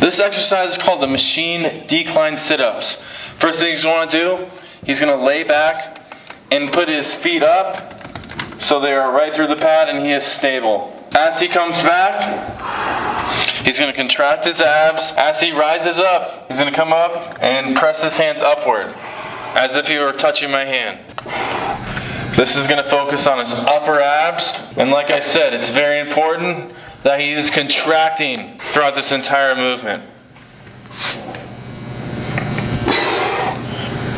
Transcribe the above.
This exercise is called the machine decline sit-ups. First thing he's going to do, he's going to lay back and put his feet up so they are right through the pad and he is stable. As he comes back, he's going to contract his abs. As he rises up, he's going to come up and press his hands upward as if he were touching my hand. This is going to focus on his upper abs. And like I said, it's very important that he is contracting throughout this entire movement.